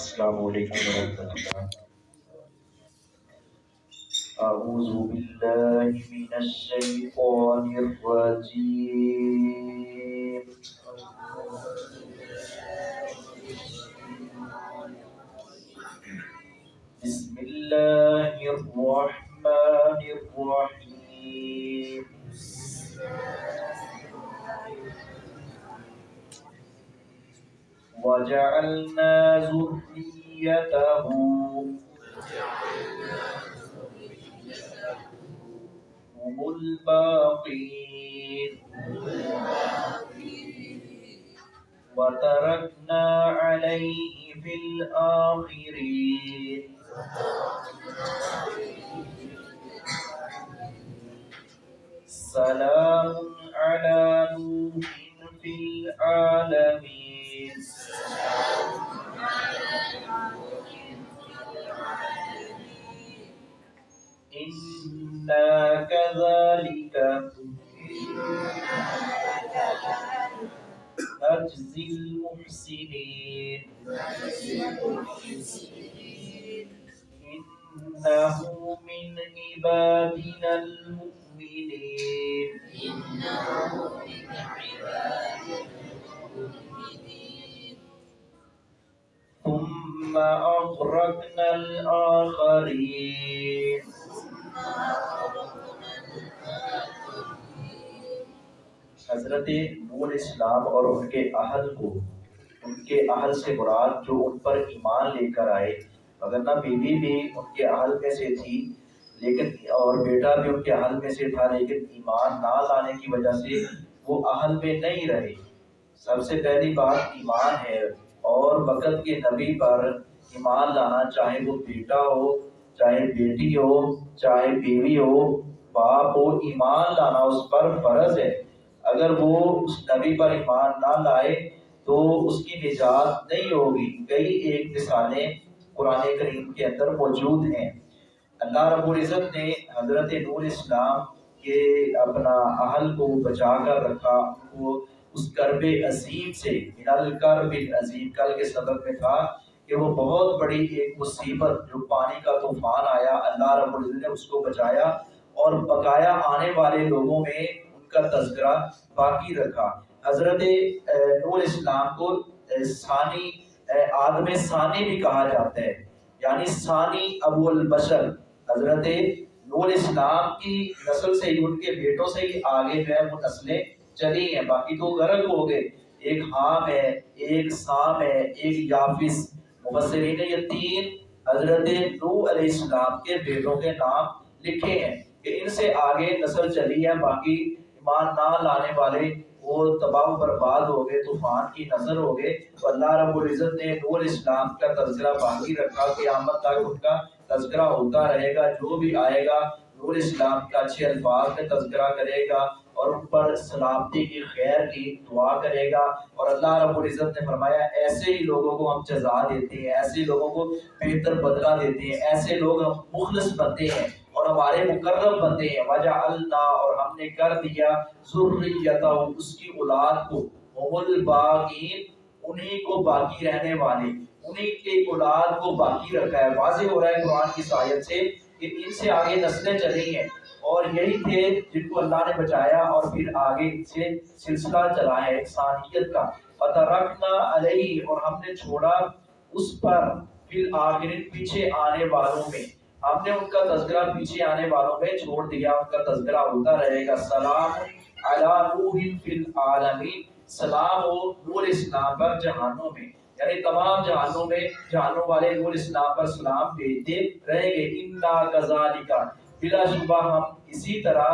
السلام علیکم ورحمۃ اللہ اعوذ باللہ من الشیطان الرجیم۔ بسم اللہ الرحمن الرحیم۔ وجعلنا ذريته هم الباقين. وتركنا عليه في الآخرين. سلام على نوح في العالمين. إنا كذلك نجزي المحسنين إنه من عبادنا المؤمنين ثم أغرقنا الآخرين حضرت نور اسلام اور ان کے اہل کو، ان کے اہل سے مراد جو ان پر ایمان لے کر آئے، مگر نہ بیوی بھی ان کے اہل میں سے تھی، لیکن اور بیٹا بھی ان کے اہل میں سے تھا، لیکن ایمان نہ لانے کی وجہ سے وہ اہل میں نہیں رہے۔ سب سے پہلی بات ایمان ہے، اور وقت کے نبی پر ایمان لانا، چاہے وہ بیٹا ہو، چاہے بیٹی ہو، چاہے بیوی ہو، باپ ہو، ایمان لانا اس پر فرض ہے۔ اگر وہ اس نبی پر ایمان نہ لائے تو اس کی نجات نہیں ہوگی۔ کئی ایک مثالیں قرآن کریم کے اندر موجود ہیں۔ اللہ رب العزت نے حضرت نور اسلام کے اپنا اہل کو بچا کر رکھا۔ وہ اس کرب عظیم سے، من الکرب العظیم، کل کے سبق میں تھا کہ وہ بہت بڑی ایک مصیبت، جو پانی کا طوفان آیا، اللہ رب العزت نے اس کو بچایا اور بقایا آنے والے لوگوں میں کا تذکرہ باقی رکھا۔ حضرت نور اسلام کو ثانی آدم ثانی بھی کہا جاتا ہے۔ یعنی ثانی ابو البشر۔ حضرت، نور اسلام کی نسل سے ہی، ان کے بیٹوں سے ہی آگے جو ہے، وہ نسلیں چلی ہیں۔ باقی تو غرق ہو گئے۔ ایک حام ہے، ایک سام ہے، ایک یافس مبصرین یہ تین حضرت نو علیہ السلام کے بیٹوں کے نام لکھے ہیں کہ ان سے آگے نسل چلی ہے، باقی ایمان نہ لانے والے، وہ تباہ و برباد ہو گئے، طوفان کی نظر ہو گئے۔ تو اللہ رب العزت نے نور اسلام کا تذکرہ باقی رکھا، قیامت تک ان کا تذکرہ ہوتا رہے گا، جو بھی آئے گا، نور اسلام کا اچھے الفاظ میں تذکرہ کرے گا اور ان پر سلامتی کی خیر کی دعا کرے گا۔ اور اللہ رب العزت نے فرمایا، ایسے ہی لوگوں کو ہم جزا دیتے ہیں، ایسے ہی لوگوں کو بہتر بدلہ دیتے ہیں، ایسے لوگ ہم مخلص بنتے ہیں۔ ہمارے مقرب بنتے ہیں۔ وجہ اللہ، اور ہم نے کر دیا ذریتہ اس کی اولاد کو۔ هم الباقین، انہی کو باقی رہنے والے۔ انہی کے اولاد کو باقی رکھا ہے۔ واضح ہو رہا ہے قرآن کی سایت سے کہ ان سے آگے نسلیں چلی ہیں۔ اور یہی تھے جن کو اللہ نے بچایا اور پھر آگے سے سلسلہ چلا ہے انسانیت کا۔ فترکنا علیہ اور ہم نے چھوڑا اس پر۔ پھر آخر پیچھے آنے والوں میں۔ ہم نے ان کا تذکرہ پیچھے آنے والوں میں چھوڑ دیا، ان کا تذکرہ ہوتا رہے گا۔ سلام علی نوح فی العالمین۔ سلام ہو نور اسلام پر جہانوں میں۔ یعنی تمام جہانوں میں، جہانوں والے نور اسلام پر سلام بھیجتے رہے گے۔ انا کذالک بلا شبہ ہم اسی طرح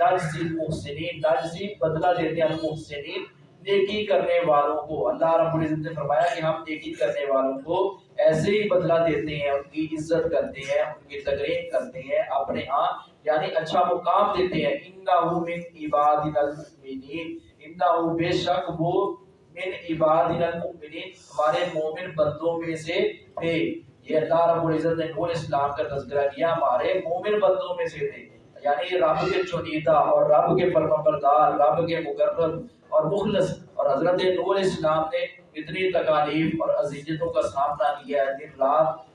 نجزی المحسنین، نجزی بدلہ دیتے ہیں المحسنین۔ نیکی کرنے والوں کو۔ اللہ رب العزت نے فرمایا کہ ہم نیکی کرنے والوں کو ایسے ہی بدلہ دیتے ہیں، ان کی عزت کرتے ہیں، ان کی تقریب کرتے ہیں اپنے ہاں۔ یعنی اچھا مقام دیتے ہیں۔ انہو من عبادنا المؤمنین۔ انہو بے شک وہ من عبادنا المؤمنین۔ ہمارے مومن بندوں میں سے تھے۔ یہ اللہ رب العزت نے نور اسلام کا تذکرہ کیا۔ ہمارے مومن بندوں میں سے تھے۔ یعنی رب کے چنیدہ اور رب کے فرمانبردار رب کے مقرب اور مخلص۔ اور حضرت نور اسلام نے کتنی تکالیف اور اذیتوں کا سامنا کیا ہے دن رات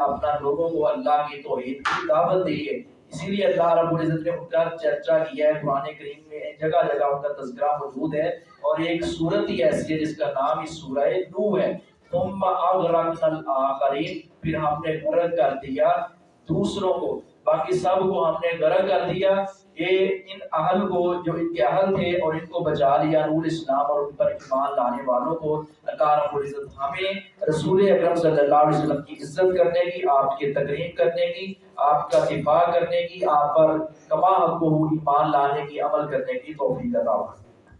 اپنا لوگوں کو اللہ کی توحید کی دعوت دی ہے۔ اسی لیے اللہ رب العزت نے ان کا چرچا کیا ہے۔ قرآن کریم میں جگہ جگہ ان کا تذکرہ موجود ہے۔ اور ایک صورت ہی ایسی ہے جس کا نام ہی سورہ نو ہے۔ ثم اغرقنا الاخرین پھر ہم نے غرق کر دیا دوسروں کو۔ باقی سب کو ہم نے غرق کر دیا یہ ان اہل کو جو ان کے اہل تھے اور ان کو بچا لیا نور اسلام اور ان پر ایمان لانے والوں کو، اللہ رب العزت ہمیں رسول اکرم صلی اللہ علیہ وسلم کی عزت کرنے کی، آپ کی تقریب کرنے کی، آپ کا دفاع کرنے کی، آپ پر کما حق کو ایمان لانے کی عمل کرنے کی توفیق عطا فرمائے۔